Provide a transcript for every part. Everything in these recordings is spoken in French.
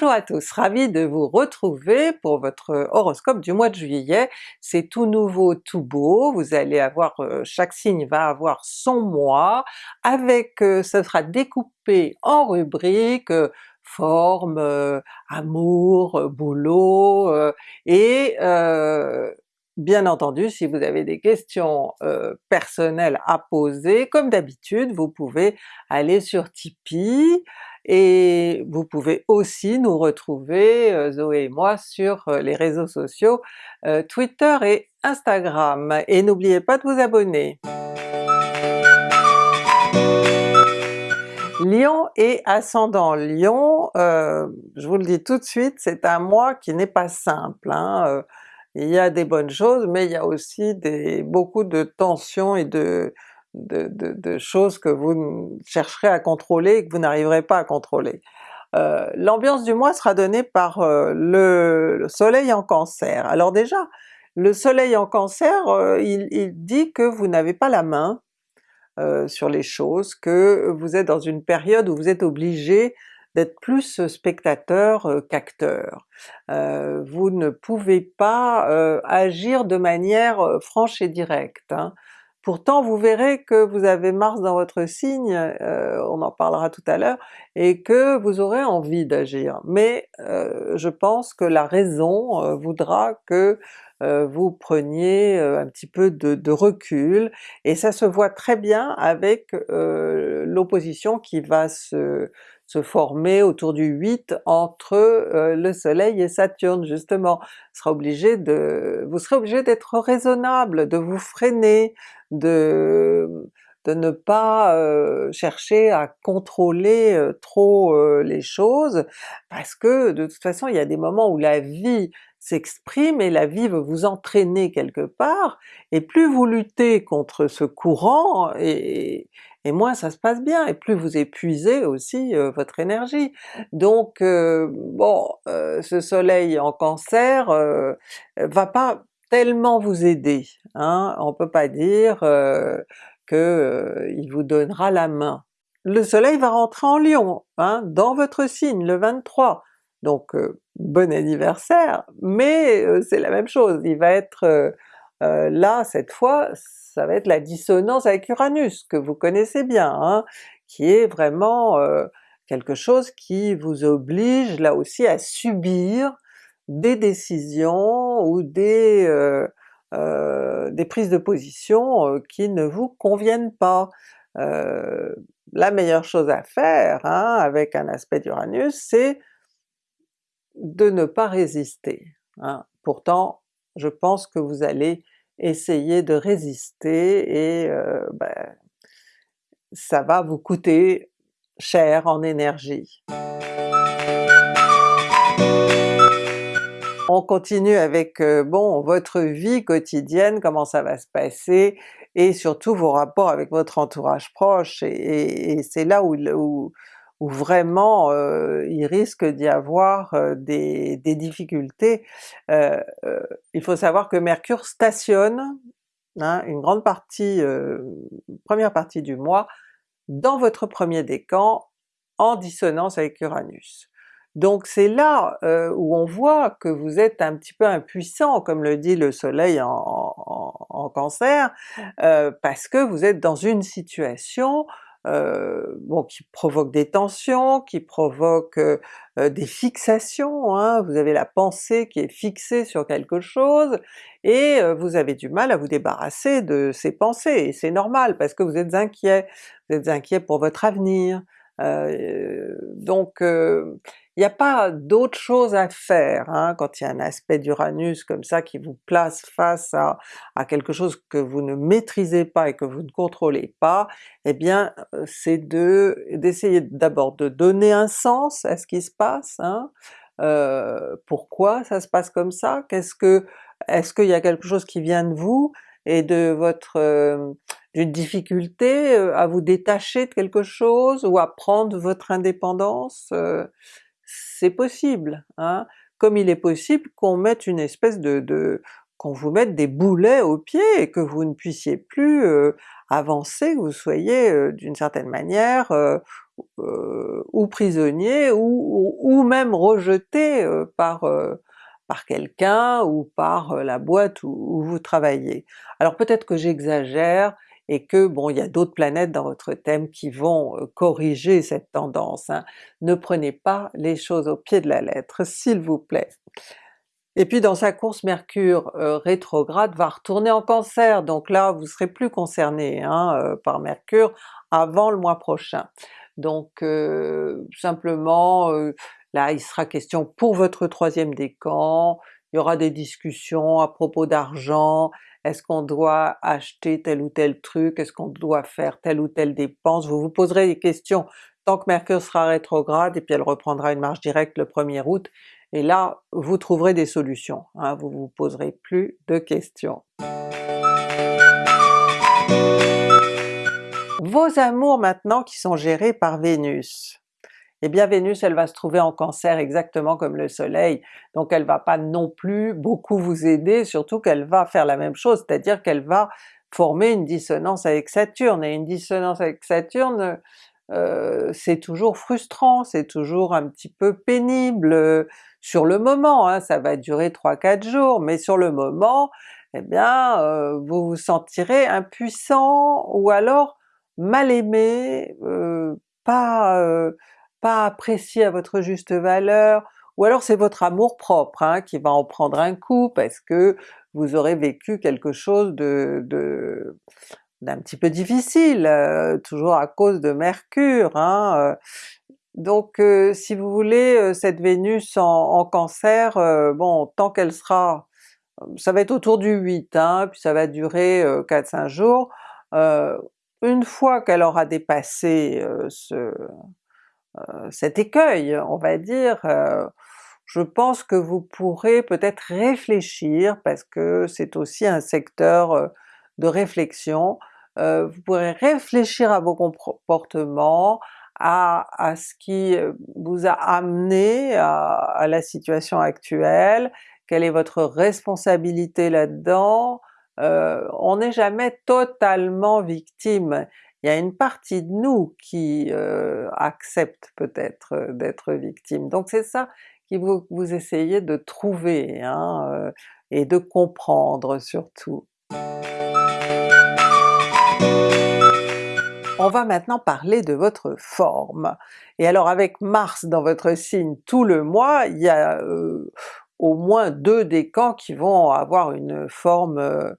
Bonjour à tous, ravi de vous retrouver pour votre horoscope du mois de juillet. C'est tout nouveau, tout beau, vous allez avoir, euh, chaque signe va avoir son mois, avec, euh, ce sera découpé en rubriques, euh, forme, amour, boulot, et Bien entendu, si vous avez des questions personnelles à poser, comme d'habitude, vous pouvez aller sur Tipeee, et vous pouvez aussi nous retrouver, Zoé et moi, sur les réseaux sociaux Twitter et Instagram. Et n'oubliez pas de vous abonner! Lion et ascendant Lion, je vous le dis tout de suite, c'est un mois qui n'est pas simple. Hein, il y a des bonnes choses, mais il y a aussi beaucoup de tensions et de, choses que vous chercherez à contrôler et que vous n'arriverez pas à contrôler. Euh, l'ambiance du mois sera donnée par euh, le, soleil en cancer. Alors déjà, le soleil en cancer, euh, il, dit que vous n'avez pas la main sur les choses, que vous êtes dans une période où vous êtes obligé d'être plus spectateur qu'acteur. vous ne pouvez pas agir de manière franche et directe. Hein. Pourtant vous verrez que vous avez Mars dans votre signe, on en parlera tout à l'heure, et que vous aurez envie d'agir. Mais je pense que la raison voudra que vous preniez un petit peu de, recul, et ça se voit très bien avec l'opposition qui va se, se former autour du 8 entre euh, le soleil et Saturne justement. Sera obligé de, vous serez obligé d'être raisonnable, de vous freiner, de, ne pas euh, chercher à contrôler euh, trop les choses, parce que de toute façon il y a des moments où la vie s'exprime et la vie veut vous entraîner quelque part, et plus vous luttez contre ce courant, et, moins ça se passe bien, et plus vous épuisez aussi euh, votre énergie. Donc euh, bon, euh, ce soleil en cancer va pas tellement vous aider, hein? on peut pas dire que il vous donnera la main. Le soleil va rentrer en Lion, hein, dans votre signe le 23, donc bon anniversaire, mais c'est la même chose, il va être là cette fois ça va être la dissonance avec Uranus, que vous connaissez bien, hein, qui est vraiment euh, quelque chose qui vous oblige là aussi à subir des décisions ou des, euh, euh, des prises de position qui ne vous conviennent pas. la meilleure chose à faire hein, avec un aspect d'Uranus, c'est de ne pas résister. Hein. Pourtant, je pense que vous allez essayez de résister et euh, ben, ça va vous coûter cher en énergie. On continue avec euh, bon votre vie quotidienne, comment ça va se passer, et surtout vos rapports avec votre entourage proche, et, c'est là où vraiment euh, il risque d'y avoir euh, des, difficultés. Euh, il faut savoir que Mercure stationne hein, une grande partie, première partie du mois, dans votre premier décan en dissonance avec Uranus. Donc c'est là où on voit que vous êtes un petit peu impuissant, comme le dit le soleil en, en Cancer, parce que vous êtes dans une situation euh, bon, qui provoque des tensions, qui provoque euh, euh, des fixations, hein. vous avez la pensée qui est fixée sur quelque chose, et vous avez du mal à vous débarrasser de ces pensées, et c'est normal parce que vous êtes inquiet, vous êtes inquiet pour votre avenir, donc il n'y a pas d'autre chose à faire hein, quand il y a un aspect d'Uranus comme ça qui vous place face à, quelque chose que vous ne maîtrisez pas et que vous ne contrôlez pas, eh bien euh, c'est de d'essayer d'abord de donner un sens à ce qui se passe, hein, euh, pourquoi ça se passe comme ça, qu'est-ce que est-ce qu'il y a quelque chose qui vient de vous et de votre euh, d'une difficulté à vous détacher de quelque chose ou à prendre votre indépendance, c'est possible, hein? comme il est possible qu'on mette une espèce de, qu'on vous mette des boulets aux pieds et que vous ne puissiez plus avancer, que vous soyez d'une certaine manière ou prisonnier ou, ou, même rejeté par, par quelqu'un ou par la boîte où vous travaillez. Alors peut-être que j'exagère, et que bon, il y a d'autres planètes dans votre thème qui vont corriger cette tendance. Hein. Ne prenez pas les choses au pied de la lettre, s'il vous plaît. Et puis dans sa course Mercure rétrograde va retourner en Cancer, donc là vous serez plus concerné hein, par Mercure avant le mois prochain. Donc simplement là il sera question pour votre troisième décan, il y aura des discussions à propos d'argent, est-ce qu'on doit acheter tel ou tel truc, est-ce qu'on doit faire telle ou telle dépense, vous vous poserez des questions. Tant que Mercure sera rétrograde et puis elle reprendra une marche directe le 1er août, et là vous trouverez des solutions, hein, vous vous poserez plus de questions. Vos amours maintenant qui sont gérés par Vénus eh bien Vénus elle va se trouver en Cancer exactement comme le soleil, donc elle va pas non plus beaucoup vous aider, surtout qu'elle va faire la même chose, c'est-à-dire qu'elle va former une dissonance avec Saturne, et une dissonance avec Saturne euh, c'est toujours frustrant, c'est toujours un petit peu pénible euh, sur le moment, hein, ça va durer 3-4 jours, mais sur le moment, eh bien euh, vous vous sentirez impuissant ou alors mal aimé, pas pas apprécié à votre juste valeur, ou alors c'est votre amour propre hein, qui va en prendre un coup parce que vous aurez vécu quelque chose de, d'un petit peu difficile, euh, toujours à cause de Mercure. Hein, euh. donc euh, si vous voulez, cette Vénus en, Cancer, bon tant qu'elle sera, ça va être autour du 8, hein, puis ça va durer 4-5 jours, une fois qu'elle aura dépassé ce, cet écueil, on va dire, euh, je pense que vous pourrez peut-être réfléchir, parce que c'est aussi un secteur euh, de réflexion, vous pourrez réfléchir à vos comportements, à, ce qui vous a amené à, la situation actuelle, quelle est votre responsabilité là-dedans, on n'est jamais totalement victime, il y a une partie de nous qui euh, accepte peut-être euh, d'être victime. Donc c'est ça qui vous, vous essayez de trouver hein, euh, et de comprendre surtout. On va maintenant parler de votre forme. Et alors avec Mars dans votre signe tout le mois, il y a au moins deux décans qui vont avoir une forme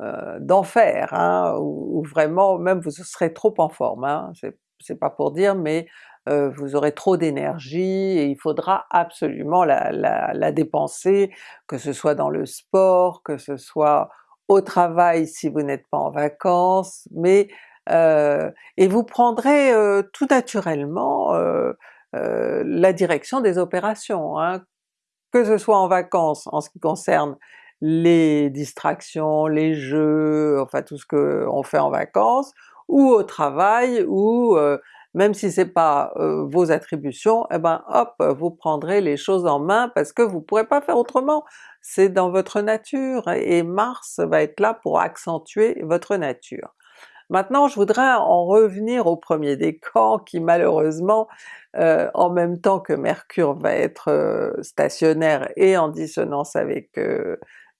euh, d'enfer, hein, où, vraiment même vous serez trop en forme, hein, c'est pas pour dire, mais euh, vous aurez trop d'énergie et il faudra absolument la, dépenser, que ce soit dans le sport, que ce soit au travail si vous n'êtes pas en vacances, mais euh, et vous prendrez tout naturellement la direction des opérations, hein, que ce soit en vacances en ce qui concerne les distractions, les jeux, enfin tout ce qu'on fait en vacances, ou au travail, ou euh, même si c'est pas euh, vos attributions, eh ben hop, vous prendrez les choses en main parce que vous pourrez pas faire autrement, c'est dans votre nature, et Mars va être là pour accentuer votre nature. Maintenant je voudrais en revenir au premier décan qui malheureusement, euh, en même temps que Mercure va être stationnaire et en dissonance avec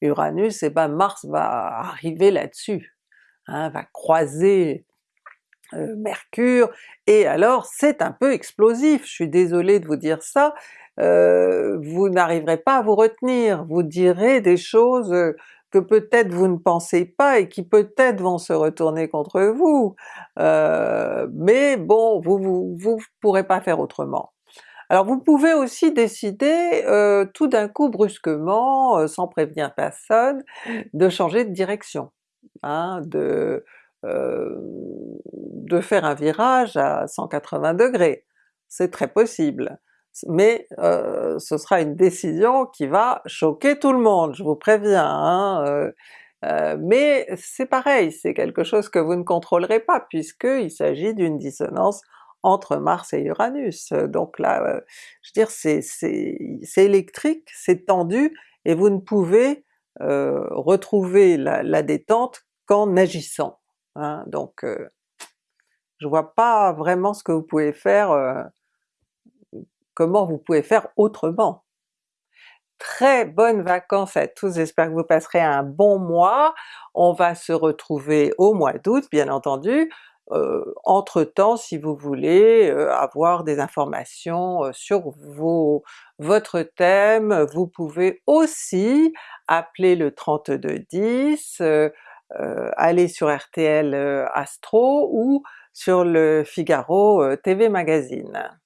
Uranus, et eh ben Mars va arriver là-dessus, hein, va croiser euh, Mercure, et alors c'est un peu explosif, je suis désolée de vous dire ça, euh, vous n'arriverez pas à vous retenir, vous direz des choses que peut-être vous ne pensez pas et qui peut-être vont se retourner contre vous, euh, mais bon, vous, vous pourrez pas faire autrement. Alors vous pouvez aussi décider euh, tout d'un coup brusquement, euh, sans prévenir personne, de changer de direction, hein, de, euh, de faire un virage à 180 degrés. C'est très possible, mais ce sera une décision qui va choquer tout le monde, je vous préviens. Hein, mais c'est pareil, c'est quelque chose que vous ne contrôlerez pas puisqu'il s'agit d'une dissonance entre Mars et Uranus. Donc là, euh, je veux dire, c'est électrique, c'est tendu, et vous ne pouvez retrouver la, détente qu'en agissant. Hein. Donc je vois pas vraiment ce que vous pouvez faire, comment vous pouvez faire autrement. Très bonnes vacances à tous, j'espère que vous passerez un bon mois. On va se retrouver au mois d'août bien entendu. Euh, entre-temps, si vous voulez euh, avoir des informations euh, sur vos, votre thème, vous pouvez aussi appeler le 3210, aller sur RTL Astro ou sur le Figaro TV Magazine.